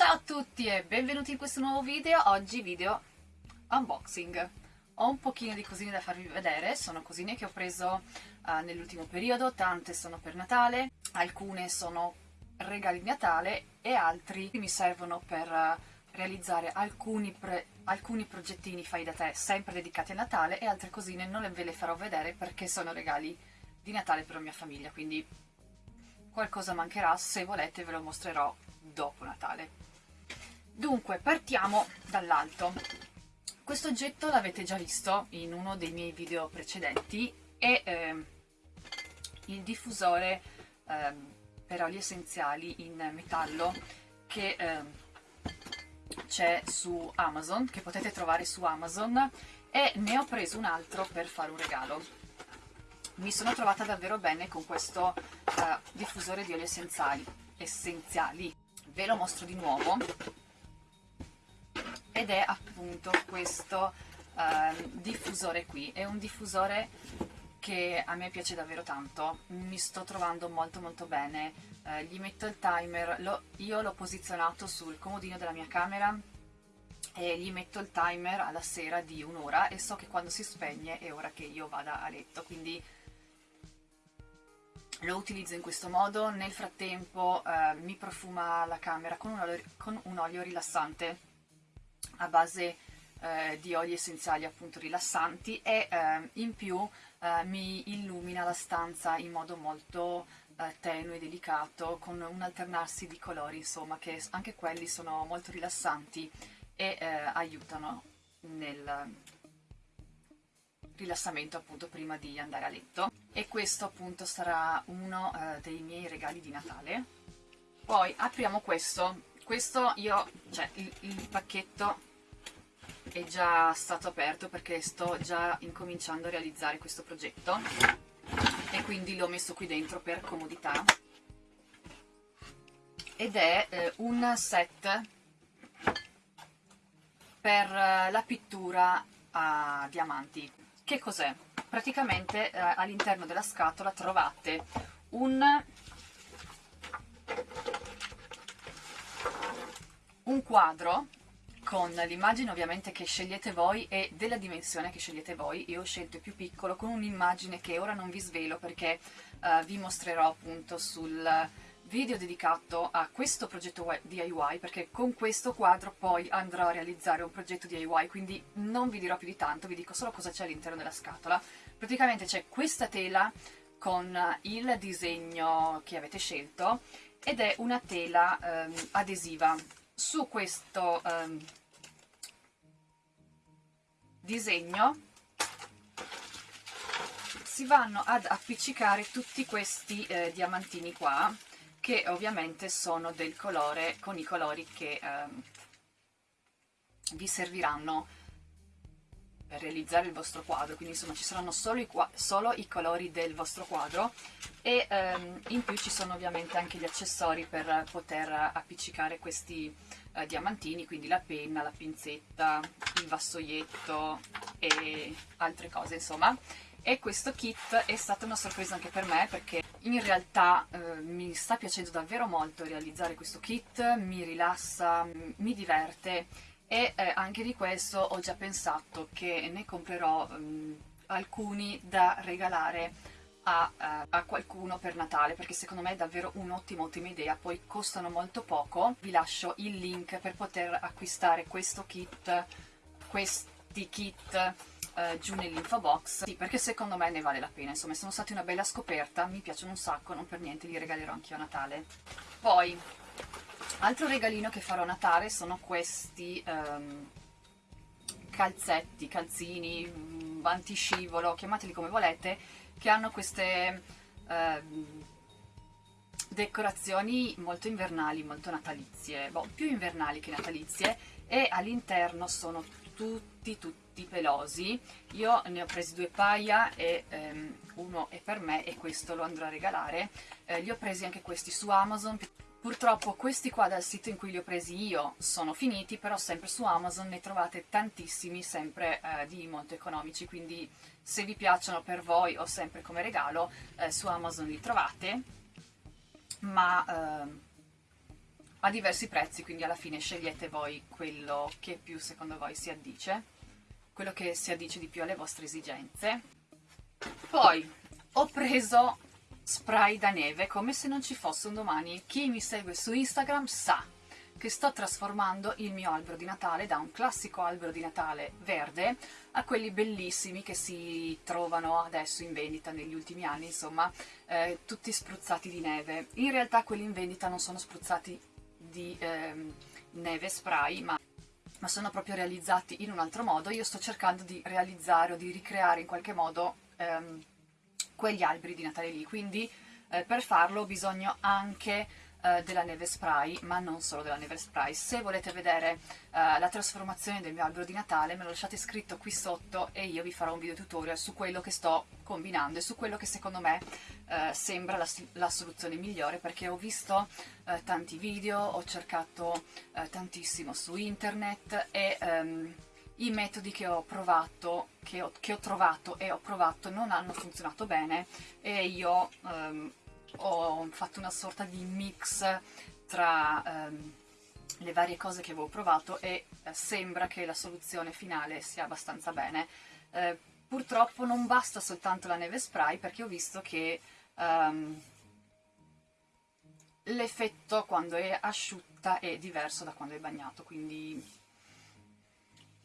Ciao a tutti e benvenuti in questo nuovo video, oggi video unboxing. Ho un pochino di cosine da farvi vedere, sono cosine che ho preso uh, nell'ultimo periodo, tante sono per Natale, alcune sono regali di Natale e altri mi servono per uh, realizzare alcuni, alcuni progettini fai da te sempre dedicati a Natale e altre cosine non ve le farò vedere perché sono regali di Natale per la mia famiglia, quindi qualcosa mancherà, se volete ve lo mostrerò dopo Natale. Dunque, partiamo dall'alto. Questo oggetto l'avete già visto in uno dei miei video precedenti, è eh, il diffusore eh, per oli essenziali in metallo che eh, c'è su Amazon, che potete trovare su Amazon, e ne ho preso un altro per fare un regalo. Mi sono trovata davvero bene con questo eh, diffusore di oli essenziali, essenziali. Ve lo mostro di nuovo ed è appunto questo uh, diffusore qui, è un diffusore che a me piace davvero tanto, mi sto trovando molto molto bene, uh, gli metto il timer, lo, io l'ho posizionato sul comodino della mia camera e gli metto il timer alla sera di un'ora e so che quando si spegne è ora che io vada a letto, quindi lo utilizzo in questo modo, nel frattempo eh, mi profuma la camera con un olio, con un olio rilassante a base eh, di oli essenziali appunto rilassanti e eh, in più eh, mi illumina la stanza in modo molto eh, tenue delicato con un alternarsi di colori insomma che anche quelli sono molto rilassanti e eh, aiutano nel rilassamento appunto prima di andare a letto. E questo appunto sarà uno eh, dei miei regali di Natale. Poi apriamo questo. Questo io, cioè il, il pacchetto è già stato aperto perché sto già incominciando a realizzare questo progetto. E quindi l'ho messo qui dentro per comodità. Ed è eh, un set per eh, la pittura a diamanti. Che cos'è? praticamente eh, all'interno della scatola trovate un un quadro con l'immagine ovviamente che scegliete voi e della dimensione che scegliete voi, io ho scelto il più piccolo con un'immagine che ora non vi svelo perché uh, vi mostrerò appunto sul video dedicato a questo progetto DIY perché con questo quadro poi andrò a realizzare un progetto DIY quindi non vi dirò più di tanto, vi dico solo cosa c'è all'interno della scatola. Praticamente c'è questa tela con il disegno che avete scelto ed è una tela um, adesiva. Su questo um, disegno si vanno ad appiccicare tutti questi eh, diamantini qua che ovviamente sono del colore con i colori che eh, vi serviranno per realizzare il vostro quadro. Quindi insomma ci saranno solo i, solo i colori del vostro quadro e ehm, in più ci sono ovviamente anche gli accessori per poter appiccicare questi eh, diamantini, quindi la penna, la pinzetta, il vassoietto e altre cose insomma. E questo kit è stata una sorpresa anche per me perché in realtà eh, mi sta piacendo davvero molto realizzare questo kit, mi rilassa, mi diverte e eh, anche di questo ho già pensato che ne comprerò mh, mm, alcuni da regalare a, uh, a, qualcuno per Natale perché secondo me è davvero un'ottima ottima idea. Poi costano molto poco. Vi lascio il link per poter acquistare questo kit questi kit uh, giù nell'info box. Sì, perché secondo me ne vale la pena. Insomma sono stati una bella scoperta. Mi piacciono un sacco non per niente li regalerò anch'io a Natale. Poi altro regalino che farò a Natale sono questi um, calzetti, calzini, mm, vantiscivolo, chiamateli come volete che hanno queste eh, decorazioni molto invernali, molto natalizie, boh, più invernali che natalizie. E all'interno sono tutti tutti pelosi. Io ne ho presi due paia e ehm, uno è per me e questo lo andrò a regalare. Eh, li ho presi anche questi su Amazon Purtroppo questi qua dal sito in cui li ho presi io sono finiti, però sempre su Amazon ne trovate tantissimi, sempre eh, di molto economici, quindi se vi piacciono per voi o sempre come regalo, eh, su Amazon li trovate, ma eh, a diversi prezzi, quindi alla fine scegliete voi quello che più secondo voi si addice, quello che si addice di più alle vostre esigenze. Poi ho preso spray da neve come se non ci fosse un domani. Chi mi segue su Instagram sa che sto trasformando il mio albero di Natale da un classico albero di Natale verde a quelli bellissimi che si trovano adesso in vendita negli ultimi anni, insomma, eh, tutti spruzzati di neve. In realtà quelli in vendita non sono spruzzati di eh, neve spray, ma ma sono proprio realizzati in un altro modo. Io sto cercando di realizzare o di ricreare in qualche modo ehm, quegli alberi di Natale lì, quindi eh, per farlo ho bisogno anche eh, della neve spray, ma non solo della neve spray. Se volete vedere eh, la trasformazione del mio albero di Natale me lo lasciate scritto qui sotto e io vi farò un video tutorial su quello che sto combinando e su quello che secondo me eh, sembra la, la, soluzione migliore perché ho visto eh, tanti video, ho cercato eh, tantissimo su internet e... Um, i metodi che ho provato, che ho, che ho, trovato e ho provato non hanno funzionato bene e io um, ho fatto una sorta di mix tra um, le varie cose che avevo provato e eh, sembra che la soluzione finale sia abbastanza bene. Eh, purtroppo non basta soltanto la neve spray perché ho visto che um, l'effetto quando è asciutta è diverso da quando è bagnato, quindi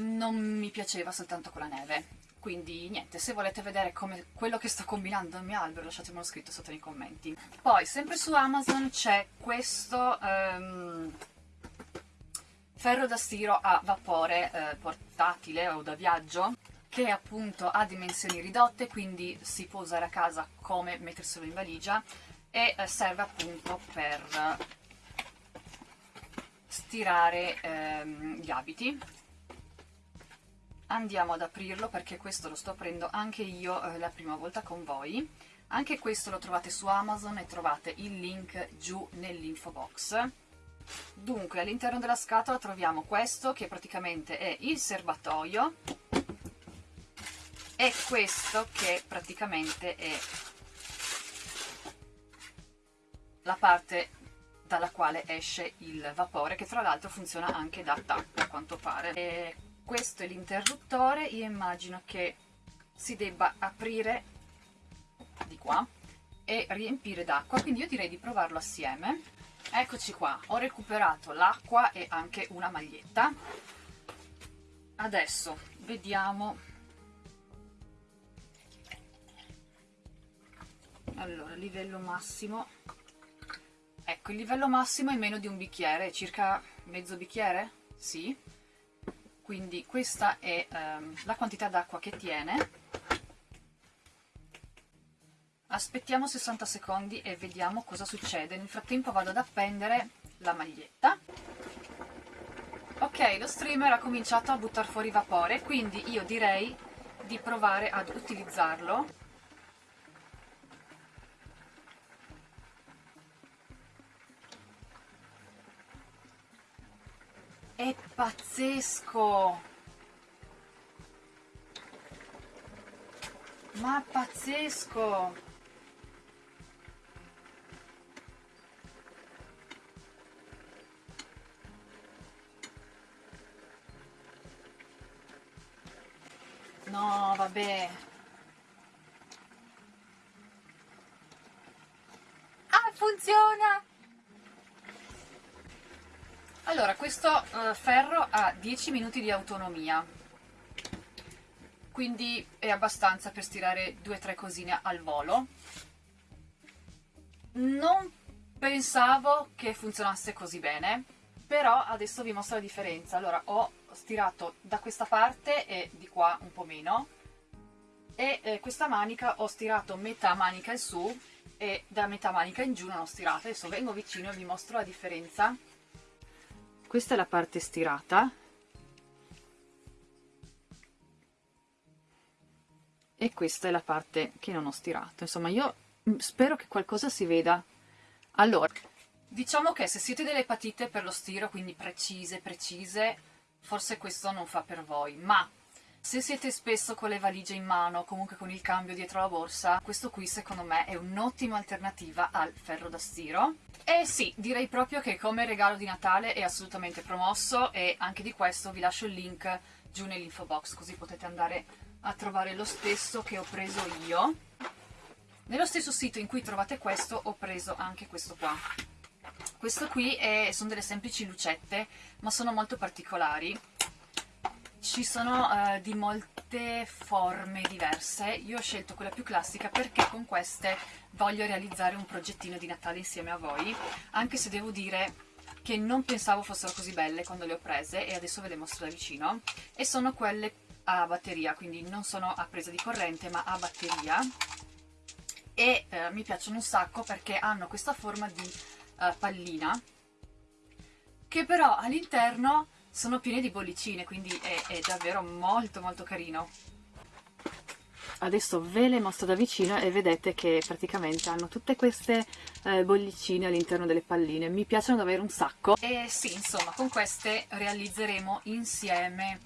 non mi piaceva soltanto con la neve. Quindi niente, se volete vedere come quello che sto combinando nel mio albero lasciatemelo scritto sotto nei commenti. Poi, sempre su Amazon c'è questo um, ferro da stiro a vapore eh, portatile o da viaggio che appunto ha dimensioni ridotte, quindi si può usare a casa come metterselo in valigia e eh, serve appunto per stirare ehm, gli abiti andiamo ad aprirlo perché questo lo sto aprendo anche io eh, la prima volta con voi. Anche questo lo trovate su Amazon e trovate il link giù nell'info box. Dunque all'interno della scatola troviamo questo che praticamente è il serbatoio e questo che praticamente è la parte dalla quale esce il vapore che tra l'altro funziona anche da tappo a quanto pare. E questo è l'interruttore io immagino che si debba aprire di qua e riempire d'acqua quindi io direi di provarlo assieme. Eccoci qua ho recuperato l'acqua e anche una maglietta. Adesso vediamo. Allora livello massimo. Ecco il livello massimo è meno di un bicchiere circa mezzo bicchiere? Sì quindi questa è ehm, la quantità d'acqua che tiene. Aspettiamo 60 secondi e vediamo cosa succede. Nel frattempo vado ad appendere la maglietta. Ok lo streamer ha cominciato a buttare fuori vapore quindi io direi di provare ad utilizzarlo È pazzesco! Ma pazzesco! No, vabbè. Ah, funziona! Allora, questo uh, ferro ha 10 minuti di autonomia, quindi è abbastanza per stirare 2-3 cosine al volo. Non pensavo che funzionasse così bene, però adesso vi mostro la differenza. Allora, ho stirato da questa parte e di qua un po' meno, e eh, questa manica ho stirato metà manica in su e da metà manica in giù non ho stirato. Adesso vengo vicino e vi mostro la differenza questa è la parte stirata. E questa è la parte che non ho stirato. Insomma io mm, spero che qualcosa si veda. Allora diciamo che se siete delle patite per lo stiro quindi precise precise forse questo non fa per voi ma Se siete spesso con le valigie in mano, comunque con il cambio dietro la borsa, questo qui secondo me è un'ottima alternativa al ferro da stiro. E sì, direi proprio che come regalo di Natale è assolutamente promosso e anche di questo vi lascio il link giù nell'info box così potete andare a trovare lo stesso che ho preso io. Nello stesso sito in cui trovate questo ho preso anche questo qua. Questo qui è, sono delle semplici lucette, ma sono molto particolari ci sono uh, di molte forme diverse, io ho scelto quella più classica perché con queste voglio realizzare un progettino di Natale insieme a voi, anche se devo dire che non pensavo fossero così belle quando le ho prese e adesso ve le mostro da vicino, e sono quelle a batteria, quindi non sono a presa di corrente ma a batteria, e uh, mi piacciono un sacco perché hanno questa forma di uh, pallina, che però all'interno sono piene di bollicine, quindi è, è davvero molto molto carino. Adesso ve le mostro da vicino e vedete che praticamente hanno tutte queste eh, bollicine all'interno delle palline. Mi piacciono davvero un sacco. E sì, insomma, con queste realizzeremo insieme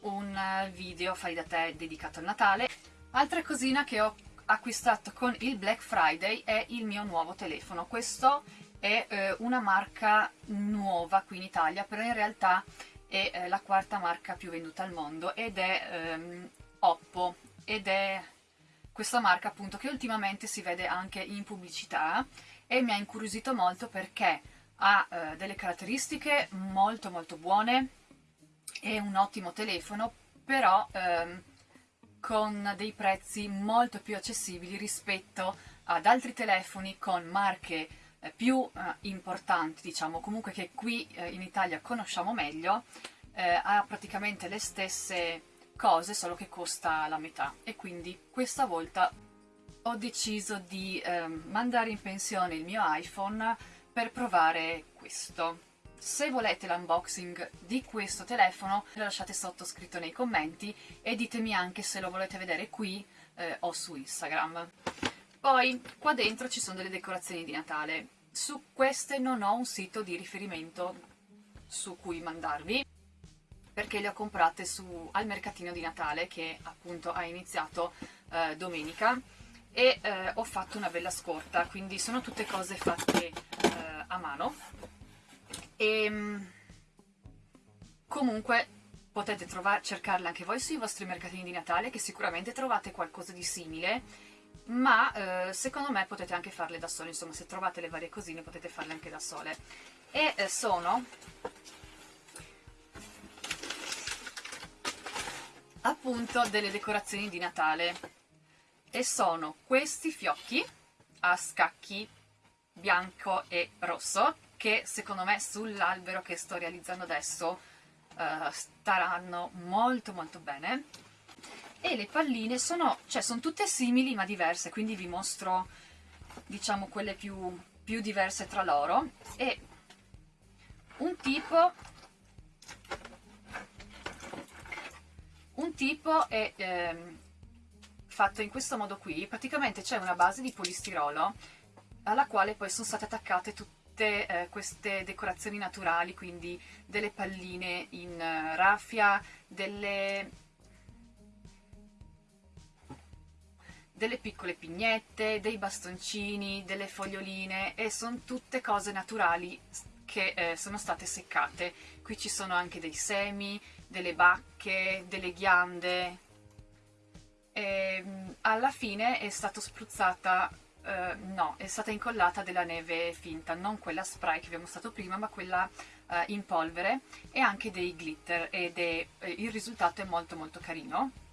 un eh, video fai da te dedicato al Natale. Altra cosina che ho acquistato con il Black Friday è il mio nuovo telefono. Questo è eh, una marca nuova qui in Italia, però in realtà è eh, la quarta marca più venduta al mondo ed è ehm, Oppo. Ed è questa marca appunto che ultimamente si vede anche in pubblicità e mi ha incuriosito molto perché ha eh, delle caratteristiche molto molto buone, è un ottimo telefono, però ehm, con dei prezzi molto più accessibili rispetto ad altri telefoni con marche eh, più eh, importanti, diciamo, comunque che qui eh, in Italia conosciamo meglio, eh, ha praticamente le stesse cose, solo che costa la metà. E quindi questa volta ho deciso di ehm, mandare in pensione il mio iPhone per provare questo. Se volete l'unboxing di questo telefono, lo lasciate sotto scritto nei commenti e ditemi anche se lo volete vedere qui eh, o su Instagram. Poi qua dentro ci sono delle decorazioni di Natale. Su queste non ho un sito di riferimento su cui mandarvi perché le ho comprate su, al mercatino di Natale che appunto ha iniziato eh, domenica. E eh, ho fatto una bella scorta, quindi sono tutte cose fatte eh, a mano. E ehm, comunque potete cercarle anche voi sui vostri mercatini di Natale che sicuramente trovate qualcosa di simile ma eh, secondo me potete anche farle da sole, insomma se trovate le varie cosine potete farle anche da sole. E eh, sono appunto delle decorazioni di Natale e sono questi fiocchi a scacchi bianco e rosso che secondo me sull'albero che sto realizzando adesso uh, staranno molto molto bene e le palline sono, cioè, sono tutte simili ma diverse, quindi vi mostro diciamo quelle più, più diverse tra loro. E un tipo un tipo è ehm, fatto in questo modo qui. Praticamente c'è una base di polistirolo alla quale poi sono state attaccate tutte eh, queste decorazioni naturali quindi delle palline in uh, raffia delle delle piccole pignette, dei bastoncini, delle foglioline e sono tutte cose naturali che eh, sono state seccate. Qui ci sono anche dei semi, delle bacche, delle ghiande. E, ehm, alla fine è stata spruzzata, eh, no, è stata incollata della neve finta, non quella spray che abbiamo usato prima, ma quella eh, in polvere e anche dei glitter ed è, eh, il risultato è molto molto carino.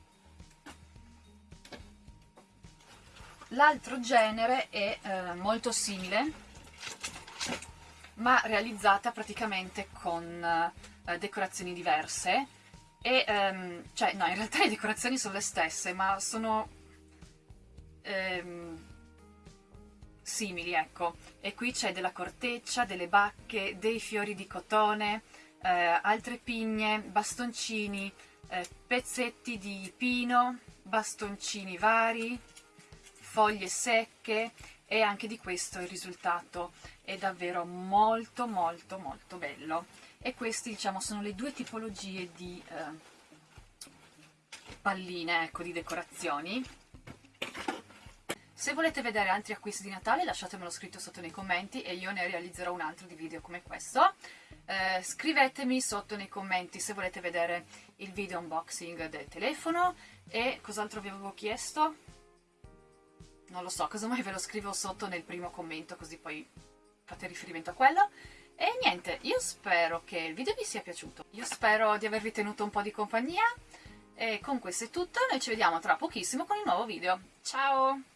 L'altro genere è eh, molto simile, ma realizzata praticamente con eh, decorazioni diverse. E, ehm, cioè, no, in realtà le decorazioni sono le stesse, ma sono ehm, simili, ecco. E qui c'è della corteccia, delle bacche, dei fiori di cotone, eh, altre pigne, bastoncini, eh, pezzetti di pino, bastoncini vari, foglie secche e anche di questo il risultato è davvero molto molto molto bello e questi diciamo sono le due tipologie di eh, palline ecco, di decorazioni se volete vedere altri acquisti di Natale lasciatemelo scritto sotto nei commenti e io ne realizzerò un altro di video come questo. Eh, scrivetemi sotto nei commenti se volete vedere il video unboxing del telefono e cos'altro vi avevo chiesto? Non lo so, casomai ve lo scrivo sotto nel primo commento così poi fate riferimento a quello. E niente, io spero che il video vi sia piaciuto. Io spero di avervi tenuto un po' di compagnia. E con questo è tutto, noi ci vediamo tra pochissimo con il nuovo video. Ciao!